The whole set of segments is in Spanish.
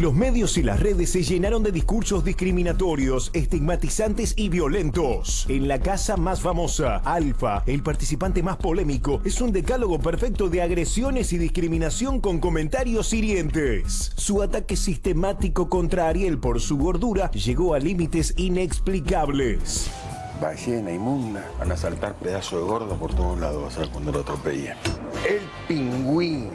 Los medios y las redes se llenaron de discursos discriminatorios, estigmatizantes y violentos. En la casa más famosa, Alfa, el participante más polémico, es un decálogo perfecto de agresiones y discriminación con comentarios hirientes. Su ataque sistemático contra Ariel por su gordura llegó a límites inexplicables. Ballena inmunda. Van a saltar pedazos de gordo por todos lados, vas a ver cuando lo atropellen. El pingüín.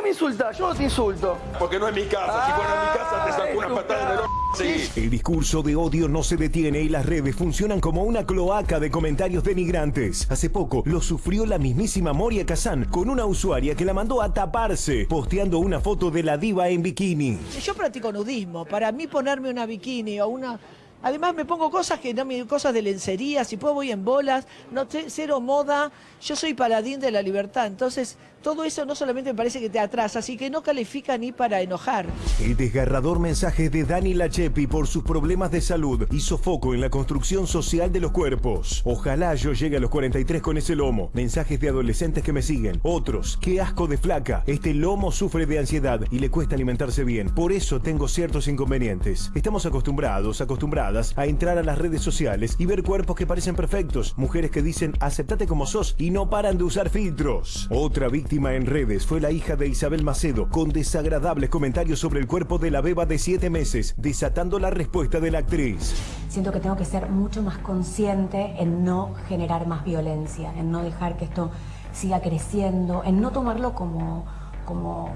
¿Por qué me insultas? Yo no te insulto. Porque no es mi casa. si fuera mi casa te saco una patada en el. Sí. El discurso de odio no se detiene y las redes funcionan como una cloaca de comentarios denigrantes. Hace poco lo sufrió la mismísima Moria Kazan con una usuaria que la mandó a taparse, posteando una foto de la diva en bikini. Yo practico nudismo. Para mí ponerme una bikini o una Además me pongo cosas que no me cosas de lencería, si puedo voy en bolas, no cero moda, yo soy paladín de la libertad, entonces todo eso no solamente me parece que te atrasa, así que no califica ni para enojar. El desgarrador mensaje de Dani Lachepi por sus problemas de salud hizo foco en la construcción social de los cuerpos. Ojalá yo llegue a los 43 con ese lomo. Mensajes de adolescentes que me siguen. Otros, qué asco de flaca. Este lomo sufre de ansiedad y le cuesta alimentarse bien. Por eso tengo ciertos inconvenientes. Estamos acostumbrados, acostumbradas a entrar a las redes sociales y ver cuerpos que parecen perfectos. Mujeres que dicen aceptate como sos y no paran de usar filtros. Otra víctima en redes fue la hija de Isabel Macedo, con desagradables comentarios sobre el cuerpo de la beba de 7 meses, desatando la respuesta de la actriz. Siento que tengo que ser mucho más consciente en no generar más violencia, en no dejar que esto siga creciendo, en no tomarlo como, como,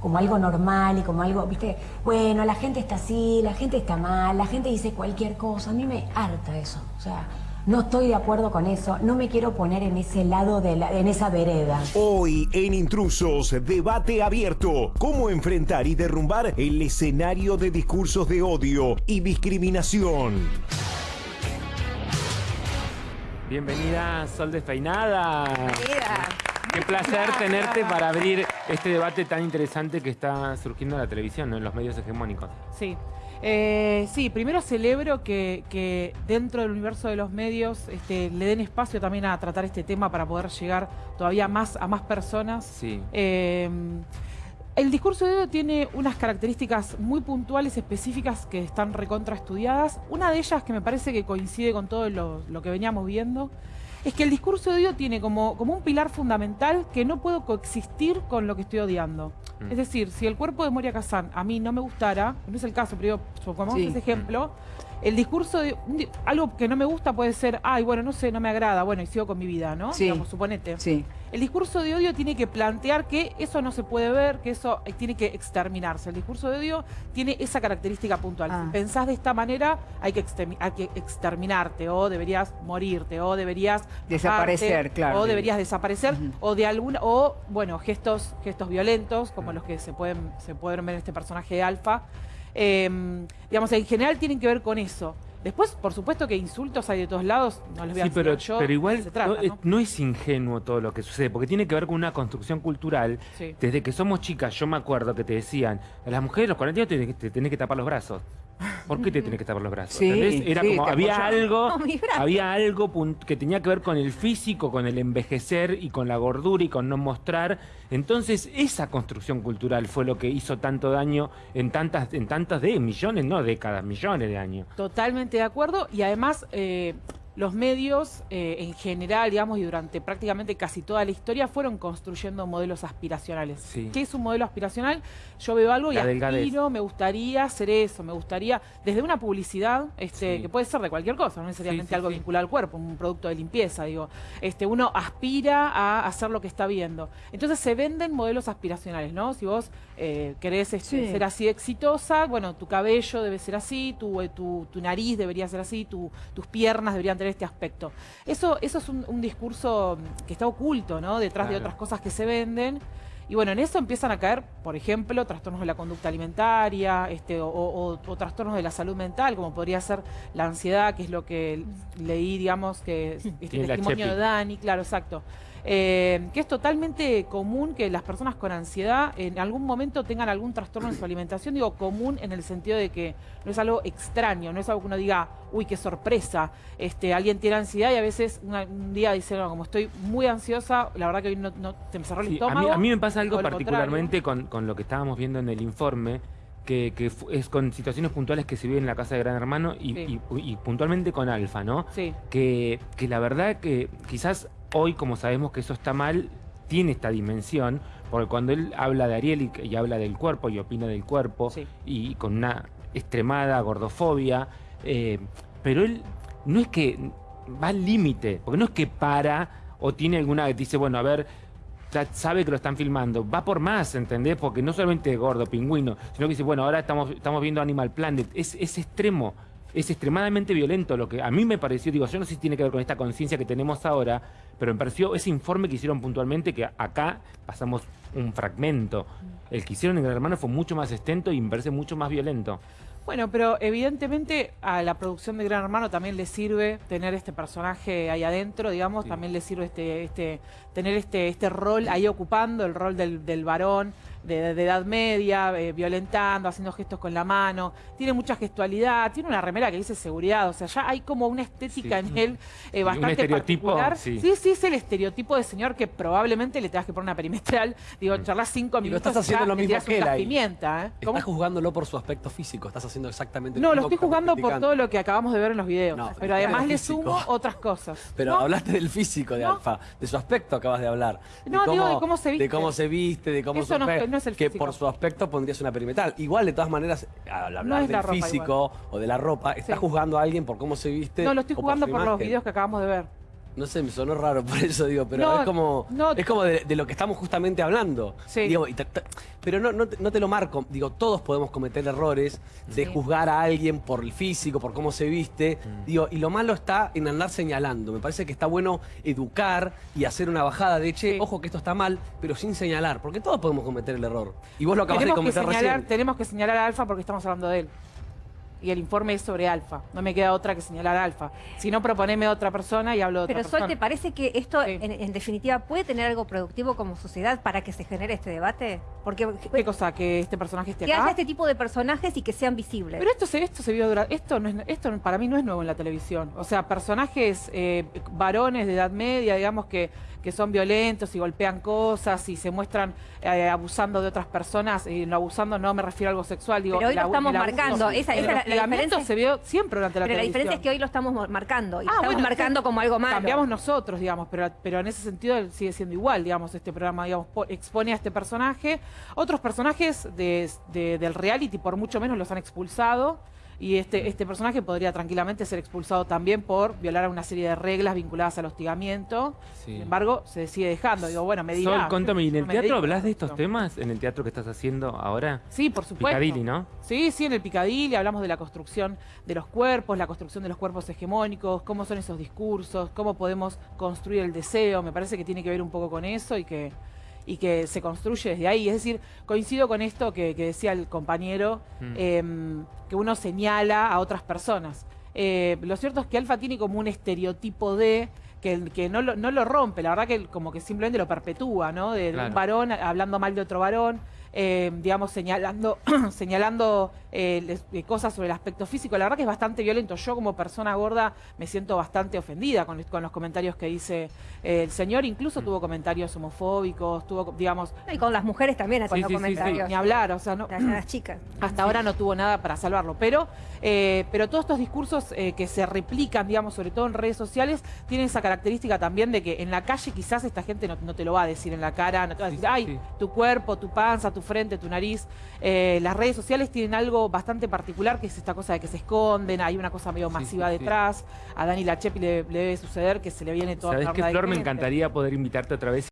como algo normal y como algo, viste, bueno, la gente está así, la gente está mal, la gente dice cualquier cosa, a mí me harta eso, o sea... No estoy de acuerdo con eso, no me quiero poner en ese lado, de la, en esa vereda. Hoy en Intrusos, debate abierto. ¿Cómo enfrentar y derrumbar el escenario de discursos de odio y discriminación? Bienvenida, Sol Despeinada. Bienvenida. Qué placer tenerte para abrir este debate tan interesante que está surgiendo en la televisión, en los medios hegemónicos. Sí. Eh, sí, primero celebro que, dentro del universo de los medios este, le den espacio también a tratar este tema para poder llegar todavía más a más personas. Sí. Eh, el discurso de odio tiene unas características muy puntuales, específicas, que están recontra estudiadas. Una de ellas que me parece que coincide con todo lo que veníamos viendo es que el discurso de odio tiene como, como un pilar fundamental que no puedo coexistir con lo que estoy odiando. Mm. Es decir, si el cuerpo de Moria Kazan a mí no me gustara, no es el caso, pero supongamos ese ejemplo, el discurso de algo que no me gusta puede ser, ay, bueno, no sé, no me agrada, bueno, y sigo con mi vida, ¿no? Sí. Digamos, suponete. Sí. El discurso de odio tiene que plantear que eso no se puede ver, que eso eh, tiene que exterminarse. El discurso de odio tiene esa característica puntual. Si ah. pensás de esta manera, hay que, exterminarte, o deberías morirte, o deberías... Desaparecer, claro. O deberías desaparecer, o de alguna... O, bueno, gestos, gestos violentos, como los que se pueden, se pueden ver en este personaje de Alfa, Em, digamos, en general tienen que ver con eso. Después, por supuesto que insultos hay de todos lados, no les voy a sí, pero, yo, pero igual no, Es, ingenuo todo lo que sucede, porque tiene que ver con una construcción cultural. Desde que somos chicas, yo me acuerdo que te decían, a las mujeres los 40 años te tenés que tapar los brazos. ¿Por qué te tenés que tapar los brazos? Era como, había algo, había algo que tenía que ver con el físico, con el envejecer y con la gordura y con no mostrar. Entonces, esa construcción cultural fue lo que hizo tanto daño en tantas, en tantas de millones, no décadas, millones de años. Totalmente de acuerdo. Y además, eh, los medios eh, en general, digamos, y durante prácticamente casi toda la historia, fueron construyendo modelos aspiracionales. ¿Qué es un modelo aspiracional? Yo veo algo y aspiro, me gustaría hacer eso, me gustaría, desde una publicidad, este, que puede ser de cualquier cosa, no necesariamente algo vinculado al cuerpo, un producto de limpieza, digo, este, uno aspira a hacer lo que está viendo. Entonces se venden modelos aspiracionales, ¿no? Si vos eh, querés este, ser así exitosa, bueno, tu cabello debe ser así, tu, eh, tu, nariz debería ser así, tus piernas deberían tener este aspecto. Eso, eso es un, discurso que está oculto, ¿no? Detrás de otras cosas que se venden. Y bueno, en eso empiezan a caer, por ejemplo, trastornos de la conducta alimentaria este, o, trastornos de la salud mental, como podría ser la ansiedad, que es lo que leí, digamos, que este testimonio de Dani, claro, exacto. Eh, que es totalmente común que las personas con ansiedad en algún momento tengan algún trastorno en su alimentación. Digo común en el sentido de que no es algo extraño, no es algo que uno diga, uy, qué sorpresa, este, alguien tiene ansiedad y a veces un día dice, no, como estoy muy ansiosa, la verdad que hoy no, te me cerró el estómago. A mí, me pasa algo particularmente con, lo que estábamos viendo en el informe, que, es con situaciones puntuales que se viven en la casa de Gran Hermano y, puntualmente con Alfa, ¿no? Sí. Que, que la verdad que quizás hoy, como sabemos que eso está mal, tiene esta dimensión, porque cuando él habla de Ariel y, habla del cuerpo y opina del cuerpo, y con una extremada gordofobia, eh, pero él no es que va al límite, porque no es que para o tiene alguna que dice, bueno, a ver, sabe que lo están filmando, va por más, ¿entendés? Porque no solamente gordo, pingüino, sino que dice, bueno, ahora estamos, estamos viendo Animal Planet, es, es extremo es extremadamente violento lo que a mí me pareció, digo, yo no sé si tiene que ver con esta conciencia que tenemos ahora, pero me pareció ese informe que hicieron puntualmente que acá pasamos un fragmento. El que hicieron en Gran Hermano fue mucho más extenso y me parece mucho más violento. Bueno, pero evidentemente a la producción de Gran Hermano también le sirve tener este personaje ahí adentro, digamos, también le sirve este, este, tener este, este rol ahí ocupando, el rol del, del varón, de, edad media, eh, violentando, haciendo gestos con la mano. Tiene mucha gestualidad, tiene una remera que dice seguridad, o sea, ya hay como una estética en él eh, bastante particular. Sí. sí. es el estereotipo de señor que probablemente le tengas que poner una perimetral. Digo, mm. charlas cinco minutos. Y lo estás haciendo lo mismo que él Pimienta, ¿eh? Estás juzgándolo por su aspecto físico, estás haciendo exactamente lo mismo. No, lo estoy juzgando por todo lo que acabamos de ver en los videos. pero además le sumo otras cosas. Pero hablaste del físico de Alfa, de su aspecto acabas de hablar. No, digo de cómo se viste. De cómo se viste, de cómo que por su aspecto pondrías una perimetral. Igual, de todas maneras, al hablar del físico o de la ropa, está juzgando a alguien por cómo se viste. No, lo estoy jugando por los videos que acabamos de ver. No sé, me sonó raro por eso digo, pero es como, es como de, lo que estamos justamente hablando. Sí. pero no, no, te lo marco. Digo, todos podemos cometer errores de juzgar a alguien por el físico, por cómo se viste. Mm. Digo, y lo malo está en andar señalando. Me parece que está bueno educar y hacer una bajada de, che, ojo que esto está mal, pero sin señalar, porque todos podemos cometer el error. Y vos lo acabas de cometer recién. Tenemos que señalar a Alfa porque estamos hablando de él y el informe es sobre Alfa. No me queda otra que señalar Alfa. Si no, proponeme otra persona y hablo de otra Pero Sol, ¿te parece que esto, en, definitiva, puede tener algo productivo como sociedad para que se genere este debate? Porque, ¿Qué cosa? ¿Que este personaje esté acá? Que haya este tipo de personajes y que sean visibles. Pero esto se, esto se vio durante... Esto, no es, esto para mí no es nuevo en la televisión. O sea, personajes eh, varones de edad media, digamos, que que son violentos y golpean cosas y se muestran eh, abusando de otras personas, y no abusando no me refiero a algo sexual, digo... Pero hoy lo estamos marcando, esa, es la, diferencia... se vio siempre durante la Pero la diferencia es que hoy lo estamos marcando, y ah, estamos marcando como algo malo. Cambiamos nosotros, digamos, pero, pero en ese sentido sigue siendo igual, digamos, este programa, digamos, expone a este personaje. Otros personajes de, del reality por mucho menos los han expulsado, y este, este personaje podría tranquilamente ser expulsado también por violar una serie de reglas vinculadas al hostigamiento. Sin embargo, se sigue dejando. Digo, bueno, me dirá. Sol, contame, ¿y en el teatro hablas de estos temas? ¿En el teatro que estás haciendo ahora? Sí, por supuesto. Picadilly, ¿no? Sí, sí, en el Picadilly hablamos de la construcción de los cuerpos, la construcción de los cuerpos hegemónicos, cómo son esos discursos, cómo podemos construir el deseo. Me parece que tiene que ver un poco con eso y que y que se construye desde ahí. Es decir, coincido con esto que, decía el compañero, mm. em, que uno señala a otras personas. Eh, lo cierto es que Alfa tiene como un estereotipo de que, que no, lo, no, lo, rompe, la verdad que como que simplemente lo perpetúa, ¿no? De, un varón hablando mal de otro varón. Eh, digamos, señalando, señalando eh, cosas sobre el aspecto físico. La verdad que es bastante violento. Yo como persona gorda me siento bastante ofendida con, los comentarios que dice eh, el señor. Incluso mm. tuvo comentarios homofóbicos, tuvo, digamos... Y con las mujeres también haciendo comentarios. ni hablar, o sea, no... Las, chicas. Hasta ahora no tuvo nada para salvarlo. Pero, pero todos estos discursos que se replican, digamos, sobre todo en redes sociales, tienen esa característica también de que en la calle quizás esta gente no, te lo va a decir en la cara, no te va a decir, ay, tu cuerpo, tu panza, tu frente, tu nariz. Eh, las redes sociales tienen algo bastante particular, que es esta cosa de que se esconden, hay una cosa medio masiva detrás. A Dani Lachepi le, le, debe suceder que se le viene toda ¿Sabes qué, Flor? Me encantaría poder invitarte otra vez